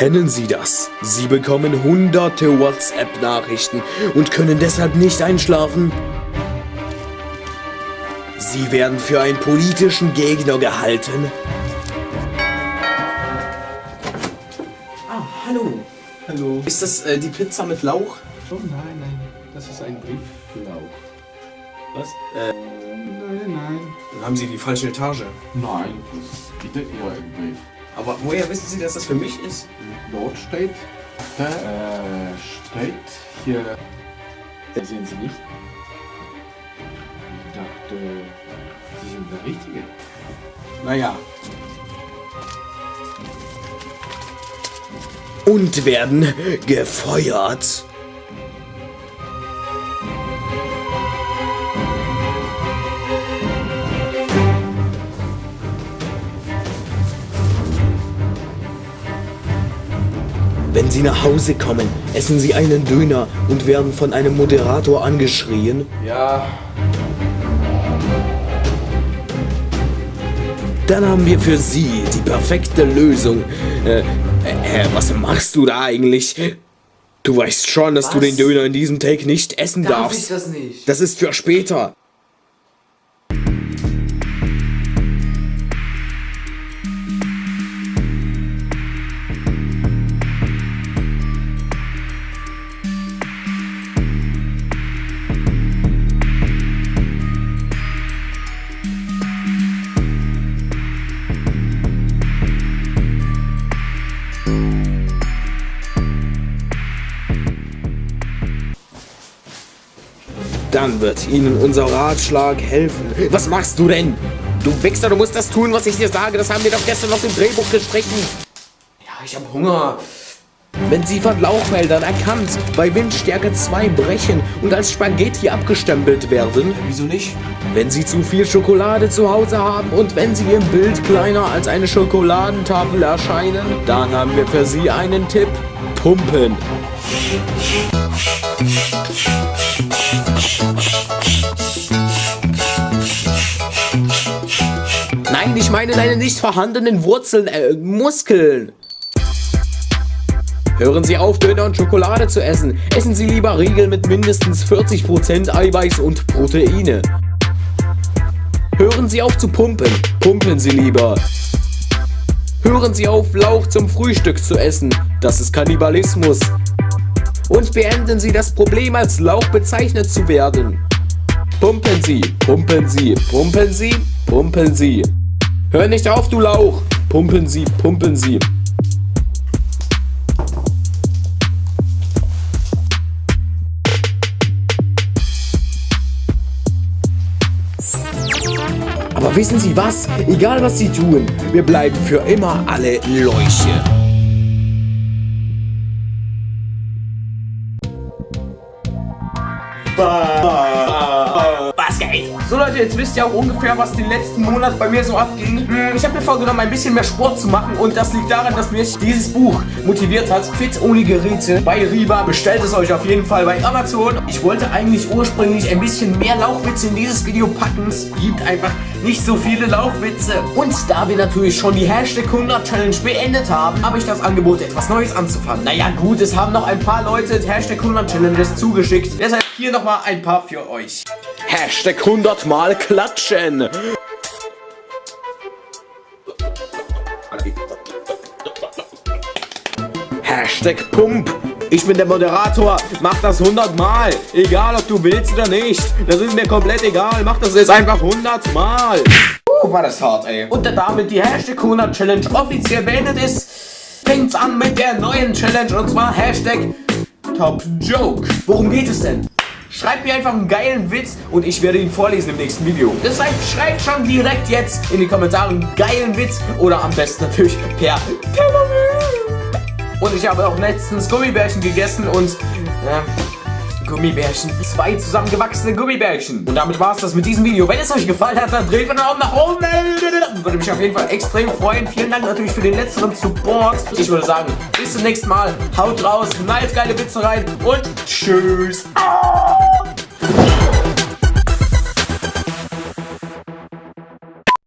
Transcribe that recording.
Kennen Sie das? Sie bekommen hunderte WhatsApp-Nachrichten und können deshalb nicht einschlafen? Sie werden für einen politischen Gegner gehalten? Ah, hallo. Hallo. Ist das äh, die Pizza mit Lauch? Oh nein, nein, das ist ein Brieflauch. Was? Äh, Nein, nein. dann haben Sie die falsche Etage. Nein, das ist bitte Ihr Brief. Aber woher wissen Sie, dass das für mich ist? Dort steht, da äh, steht hier, das sehen Sie nicht. Ich dachte, Sie sind der Richtige. Naja. Und werden gefeuert. Sie nach Hause kommen, essen Sie einen Döner und werden von einem Moderator angeschrien. Ja, Dann haben wir für Sie die perfekte Lösung. Äh, äh, was machst du da eigentlich? Du weißt schon, dass du Was? den Döner in diesem Take nicht essen Darf darfst. ich das nicht? Das ist für später. Dann wird Ihnen unser Ratschlag helfen. Was machst du denn? Du Wichser, du musst das tun, was ich dir sage. Das haben wir doch gestern noch im Drehbuch gestrichen. Ja, ich hab Hunger. Wenn Sie von Lauchmeldern erkannt, bei Windstärke 2 brechen und als Spaghetti abgestempelt werden, Wieso nicht? wenn Sie zu viel Schokolade zu Hause haben und wenn Sie im Bild kleiner als eine Schokoladentafel erscheinen, dann haben wir für Sie einen Tipp. Pumpen. Ich meine deine nicht vorhandenen Wurzeln, äh, Muskeln. Hören Sie auf, Döner und Schokolade zu essen. Essen Sie lieber Riegel mit mindestens 40% Eiweiß und Proteine. Hören Sie auf zu pumpen. Pumpen Sie lieber. Hören Sie auf, Lauch zum Frühstück zu essen. Das ist Kannibalismus. Und beenden Sie das Problem, als Lauch bezeichnet zu werden. Pumpen Sie, pumpen Sie, pumpen Sie, pumpen Sie. Hör nicht auf, du Lauch. Pumpen Sie, pumpen Sie. Aber wissen Sie was? Egal was Sie tun, wir bleiben für immer alle Leuche. Geht? So Leute, jetzt wisst ihr auch ungefähr, was den letzten Monat bei mir so abging. Hm, Ich habe mir vorgenommen, ein bisschen mehr Sport zu machen und das liegt daran, dass mich dieses Buch motiviert hat. Fit ohne Geräte bei Riva. Bestellt es euch auf jeden Fall bei Amazon. Ich wollte eigentlich ursprünglich ein bisschen mehr Lauchwitze in dieses Video packen. Es gibt einfach nicht so viele Lauchwitze. Und da wir natürlich schon die Hashtag 100 Challenge beendet haben, habe ich das Angebot, etwas Neues anzufangen. Naja gut, es haben noch ein paar Leute Hashtag 100 Challenges zugeschickt. Deshalb hier nochmal ein paar für euch. Hashtag 100 Mal klatschen. Hashtag Pump. Ich bin der Moderator. Mach das 100 Mal. Egal, ob du willst oder nicht. Das ist mir komplett egal. Mach das jetzt einfach 100 Mal. Guck mal, das hart, ey. Und da damit die Hashtag 100 Challenge offiziell beendet ist, fängt's an mit der neuen Challenge und zwar Hashtag Top Joke. Worum geht es denn? Schreibt mir einfach einen geilen Witz und ich werde ihn vorlesen im nächsten Video. Deshalb schreibt schon direkt jetzt in die Kommentare einen geilen Witz oder am besten natürlich per Und ich habe auch letztens Gummibärchen gegessen und äh, Gummibärchen. Zwei zusammengewachsene Gummibärchen. Und damit war es das mit diesem Video. Wenn es euch gefallen hat, dann dreht einen Daumen nach oben. Würde mich auf jeden Fall extrem freuen. Vielen Dank natürlich für den letzteren Support. Ich würde sagen, bis zum nächsten Mal. Haut raus, nice geile Witze rein und tschüss. Ah!